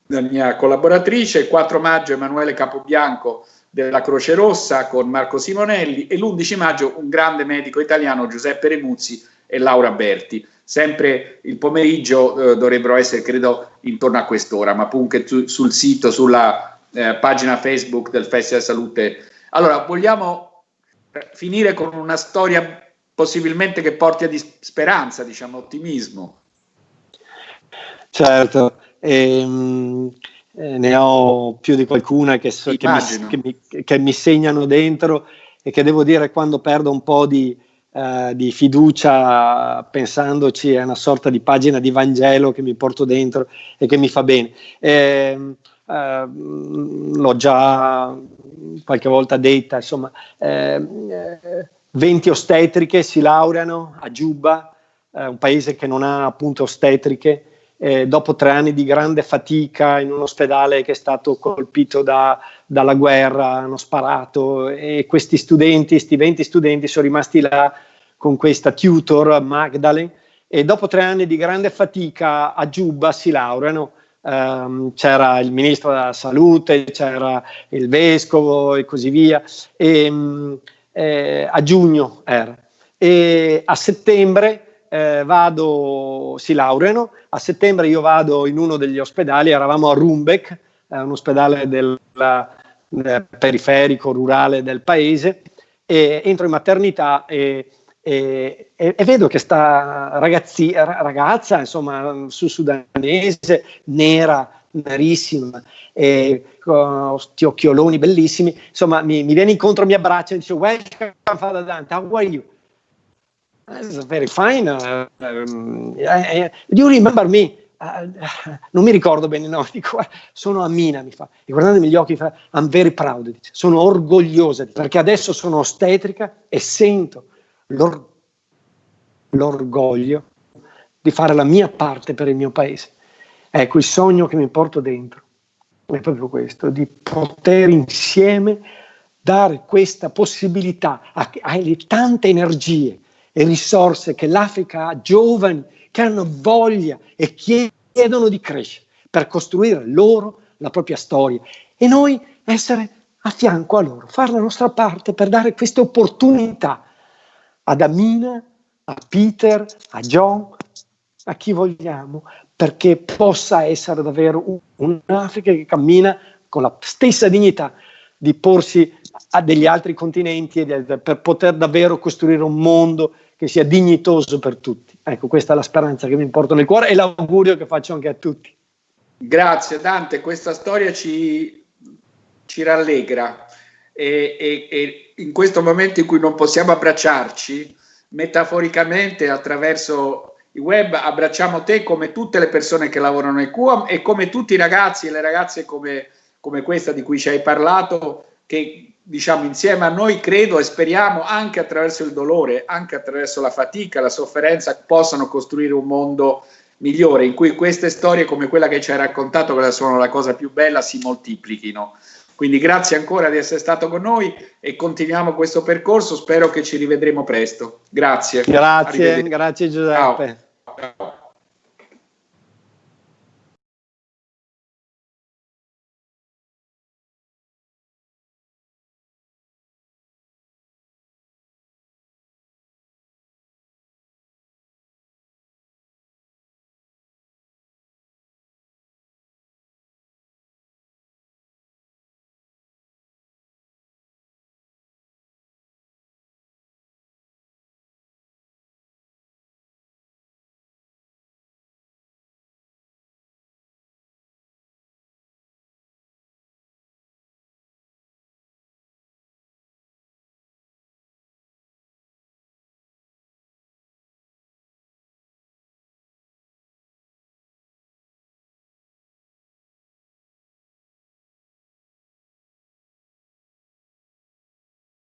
la mia collaboratrice, il 4 maggio Emanuele Capobianco della Croce Rossa con Marco Simonelli e l'11 maggio un grande medico italiano Giuseppe Remuzzi e Laura Berti. Sempre il pomeriggio eh, dovrebbero essere, credo, intorno a quest'ora, ma anche sul sito, sulla eh, pagina Facebook del Festival Salute. Allora, vogliamo eh, finire con una storia possibilmente che porti a speranza, diciamo, ottimismo. Certo, ehm, eh, ne ho più di qualcuna che, so, che, mi, che, mi, che, mi, segnano dentro e che devo dire quando perdo un po' di, uh, di pensandoci è una sorta di pagina di Vangelo che mi porto dentro e che mi fa bene. Eh, eh, l'ho già qualche volta detta, insomma, eh, 20 ostetriche si laureano a Giubba, eh, un paese che non ha appunto ostetriche, eh, dopo tre anni di grande fatica in un ospedale che è stato colpito da, dalla guerra, hanno sparato e questi studenti, questi 20 studenti sono rimasti là con questa tutor Magdalene e dopo tre anni di grande fatica a Giubba si laureano ehm, c'era il ministro della salute, c'era il vescovo e così via, e, mm, eh, a giugno era. E a settembre eh, vado, si laureano, a settembre io vado in uno degli ospedali, eravamo a Rumbeck, un ospedale del, del periferico rurale del paese, e entro in maternità e, e, e, e vedo che sta ragazzi, ragazza, insomma, su sudanese, nera, nerissima, e con questi occhioloni bellissimi, insomma, mi, mi, viene incontro, mi abbraccia e dice, welcome Father Dante, how are you? It's very fine. Uh, um, uh, do you remember me? Uh, non mi ricordo bene, no, dico, sono Amina, mi fa, e guardandomi gli occhi fa, I'm very proud, dice, sono orgogliosa, perché adesso sono ostetrica e sento l'orgoglio di fare la mia parte per il mio paese. Ecco, il sogno che mi porto dentro è proprio questo, di poter insieme dare questa possibilità alle tante energie e risorse che l'Africa ha, giovani che hanno voglia e chiedono di crescere per costruire loro la propria storia e noi essere a fianco a loro, fare la nostra parte per dare queste opportunità ad Amina, a Peter, a John, a chi vogliamo, perché possa essere davvero un'Africa che cammina con la stessa dignità di porsi a degli altri continenti per poter davvero costruire un mondo che sia dignitoso per tutti. Ecco, questa è la speranza che mi porto nel cuore e l'augurio che faccio anche a tutti. Grazie Dante, questa storia ci, ci rallegra e, e, e in questo momento in cui non possiamo abbracciarci, metaforicamente attraverso il web abbracciamo te come tutte le persone che lavorano nel QAM e come tutti i ragazzi e le ragazze come, come questa di cui ci hai parlato che diciamo insieme a noi credo e speriamo anche attraverso il dolore, anche attraverso la fatica, la sofferenza possano costruire un mondo migliore in cui queste storie come quella che ci hai raccontato che sono la cosa più bella si moltiplichino. Quindi grazie ancora di essere stato con noi e continuiamo questo percorso, spero che ci rivedremo presto. Grazie. Grazie, grazie Giuseppe. Ciao.